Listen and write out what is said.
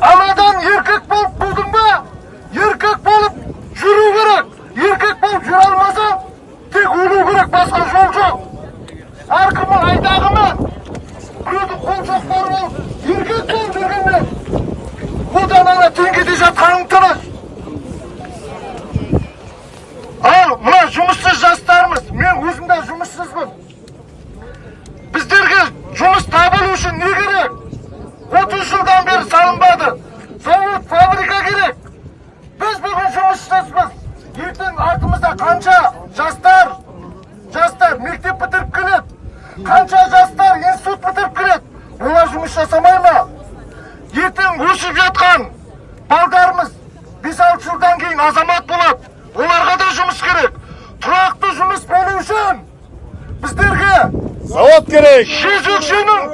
анадан еркек болып бұлдың ба еркек болып жүру керек еркек болып жүре алмасаң тек өлу керек басқа жол жоқ әркімнің қол біреудің бар болып еркек болып жүргенде одан ана теңгеде жатқаның дұрыс ал мына жұмыссыз жастарымыз мен өзім де жұмыссызбын біздерге жұмыс табылу үшін не керек қанша жастар институт бітіріп келеді олар жұмыс жасамай ма? Ертең өсіп жатқан балдарымыз бес алты жылдан кейін азамат болады. Оларға да жұмыс керек. Тұрақты жұмыс болу үшін біздерге Завод керек. жезөкшенің